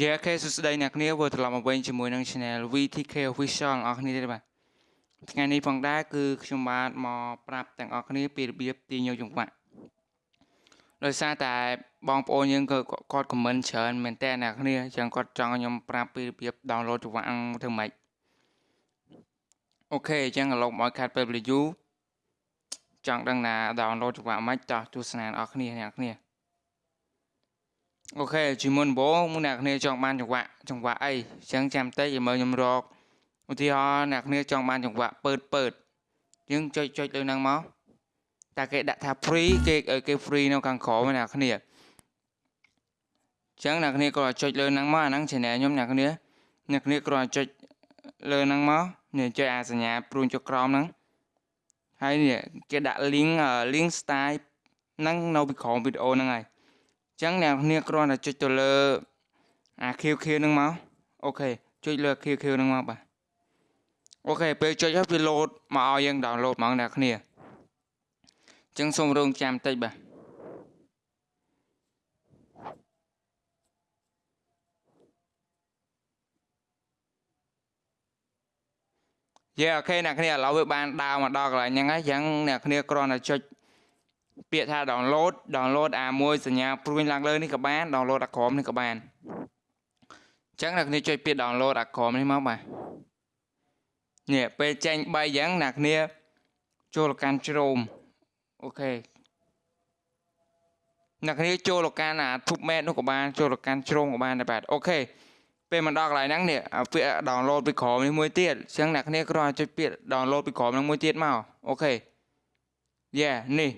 យេអូខេសួស្តីអ្នកគ្នាវិលត្រឡប់មកវិញជាមួយនឹង Channel VTK Official អ្នកគ្នាទេបាទថ្ងៃនេះផងដែរគឺខ្ញុំបាទមកប្រាប់ទាំងអស់គ្នាពីរបៀបទាញយកចង្វាក់ដោយសារតែបងប្អូនយើងក៏គាត់ comment ច្រើនមែនតើអ្នកគ្នាអញ្ចឹងគាត់ចង់ឲ្យខ្ញុំប្រាប់ពីរបៀប download ចង្វាក់ធ្វើម៉េចអូខេអញ្ចឹងឡូវមកខាត់ពេល review ចង់ដឹងណា download ចង្វាក់ម៉េចតោះទស្សនាអ្នកគ្នាអ្នកគ្នា អូខេជាមុនបងអ្នកគ្នាចង់បានចង្វាក់ចង្វាក់អីអញ្ចឹងចាំតិចឲ្យមើលខ្ញុំរកឧទាហរណ៍អ្នកគ្នាចង់បានចង្វាក់ពើតពើតយើងចុចចុចលើហ្នឹងមកតែគេដាក់ថា free គេគេ free នៅខាងក្រោមអ្នកគ្នាអញ្ចឹងអ្នកគ្នាក៏ចុចលើហ្នឹងមកអាហ្នឹង channel ខ្ញុំអ្នកគ្នាអ្នកគ្នាគ្រាន់ចុចលើហ្នឹងមកនេះចុចអាសញ្ញាព្រួញចុចក្រោមហ្នឹងហើយនេះគេដាក់ link link style ហ្នឹងនៅពីក្រោមវីដេអូហ្នឹងហើយ ចឹងអ្នកគ្នាគ្រាន់តែចុចទៅលើអា QQ ហ្នឹងមកអូខេចុចលើ QQ ហ្នឹងមកបាទអូខេពេលចុចហើយវាលោតមកឲ្យយើង download ហ្មងអ្នកគ្នាចឹងសូមរងចាំតិចបាទYeah OK អ្នកគ្នាឥឡូវវាបានដើរមកដល់កន្លែងហ្នឹងហើយចឹងអ្នកគ្នាគ្រាន់តែចុច ពាក្យថា download download អាមួយសញ្ញាព្រួយឡើងលើនេះក៏បាន download អាក្រោមនេះក៏បានអញ្ចឹងអ្នកគ្នាចុចពាក្យ download អាក្រោមនេះមកបាទនេះពេលចេញ3អញ្ចឹងអ្នកគ្នាចូលកាន់ Chrome OK អ្នកគ្នាចូលកាន់អា TubeMate នោះក៏បានចូលកាន់ Chrome ក៏បានដែរបាទ OKពេលមកដល់កន្លែងហ្នឹងនេះពាក្យ download ពីក្រោមនេះមួយទៀតអញ្ចឹងអ្នកគ្នាគ្រាន់តែចុចពាក្យ download ពីក្រោមហ្នឹងមួយទៀតមកអូខេយេនេះ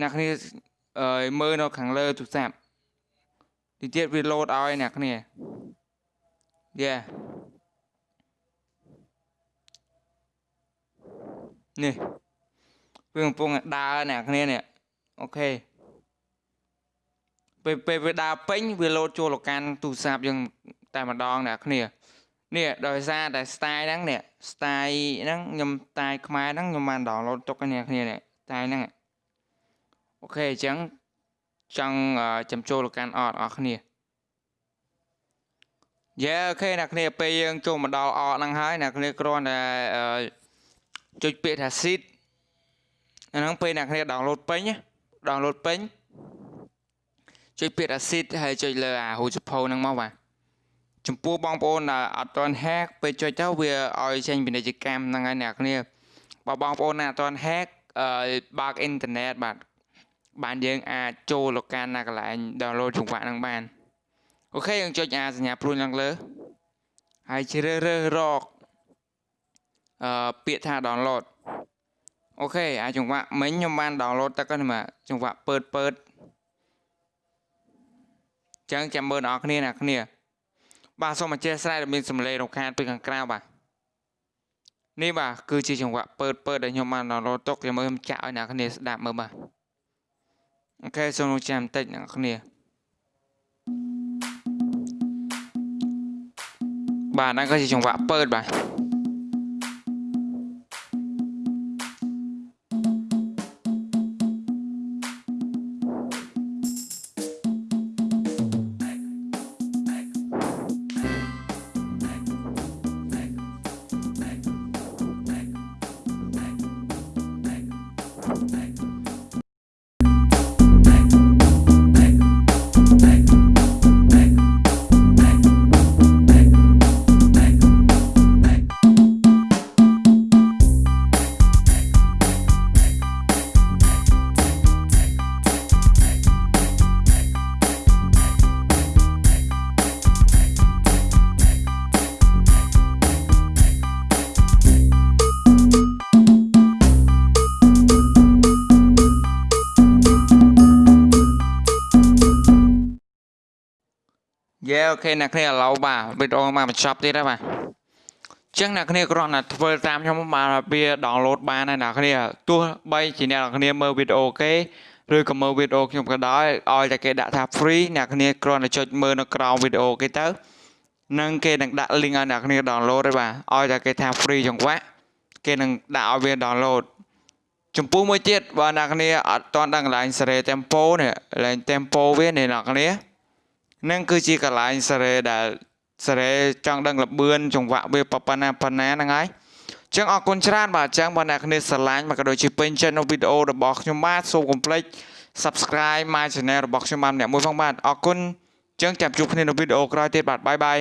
អ្នកគ្នាអឺមើលនៅខាងលើទូរស័ព្ទទីទៀតវា load ឲ្យអ្នកគ្នាយេនេះវាកំពុងដើរអ្នកគ្នានេះអូខេពេលពេលវាដើរពេញវា load ចូលទៅកាន់ទូរស័ព្ទយើងតែម្ដងអ្នកគ្នានេះដោយសារតែ style ហ្នឹងនេះ style ហ្នឹងខ្ញុំ style ខ្មែរហ្នឹងខ្ញុំបាន download ទុកឲ្យអ្នកគ្នានេះ style ហ្នឹង អូខេអញ្ចឹងចង់ចំចូលទៅកាន់អត់អស់គ្នាយេអូខេអ្នកគ្នាពេលយើងចូលមកដល់អកហ្នឹងហើយអ្នកគ្នាគ្រាន់តែចុចពាក្យថា seed អាហ្នឹងពេលអ្នកគ្នា download ពេញ download ពេញចុចពាក្យថា seed ហើយចុចលើអារូចភៅហ្នឹងមកបាទចំពោះបងប្អូនដែលអត់ទាន់ hack ពេលចុចទៅវាឲ្យចេញពាណិជ្ជកម្មហ្នឹងហើយអ្នកគ្នាបើបងប្អូនណាអត់ទាន់ hack បើកអ៊ីនធឺណិតបាទ បានយើងអាចចូលទៅកាន់ណាកន្លែង download ចង្វាក់ហ្នឹងបានអូខេយើងចុចអាសញ្ញាព្រួយឡើងលើហើយជ្រើសរើសរកអឺពាក្យថា download OK អាចង្វាក់មិញខ្ញុំបាន download ទៅកាន់មកចង្វាក់ពើតពើតចឹងចាំមើលអ្នកគ្នាអ្នកគ្នា បាទសូមអធ្យាស្រ័យដែលមានសំឡេងរំខានពីខាងក្រៅបាទនេះបាទគឺជាចង្វាក់ពើតពើតដែលខ្ញុំបាន download ទុកចាំមើលខ្ញុំចាក់ឲ្យអ្នកគ្នាស្ដាប់មើលបាទ OK សូមរង់ចាំបន្តិចអ្នកគ្នាបាទហ្នឹងក៏ជាចង្វាក់ពើតបាទ យេអូខេអ្នកគ្នាឥឡូវបាទវីដេអូមកបញ្ចប់ទៀតហើយបាទចឹងអ្នកគ្នាគ្រាន់តែធ្វើតាមខ្ញុំបានវា download បានហើយអ្នកគ្នាទោះបីជាអ្នកគ្នាមើលវីដេអូគេឬក៏មើលវីដេអូខ្ញុំក៏ដោយឲ្យតែគេដាក់ថា free អ្នកគ្នាគ្រាន់តែចុចមើលនៅក្រោមវីដេអូគេទៅនឹងគេនឹងដាក់ link ឲ្យអ្នកគ្នា download ហើយបាទឲ្យតែគេថា free ចង្វាក់គេនឹងដាក់ឲ្យវា download ចំពោះមួយទៀតបើអ្នកគ្នាអត់ទាន់ដឹងកន្លែង Sere Tempo នេះកន្លែង Tempo វានេះអ្នកគ្នា នឹងគឺជាកន្លែងសារ៉េដែលសារ៉េចង់ដឹងលបឿនចង្វាក់វាប៉ុណ្ណាប៉ុណ្ណាហ្នឹងហើយអញ្ចឹងអរគុណច្រើនបាទអញ្ចឹងបើអ្នកគ្នាស្រឡាញ់មកក៏ដូចជាពេញចិត្តនៅវីដេអូរបស់ខ្ញុំបាទសូមកុំភ្លេច Subscribe my channel របស់ខ្ញុំបាទម្នាក់មួយផងបាទអរគុណអញ្ចឹងចាំជួបគ្នានៅវីដេអូក្រោយទៀតបាទបាយបាយ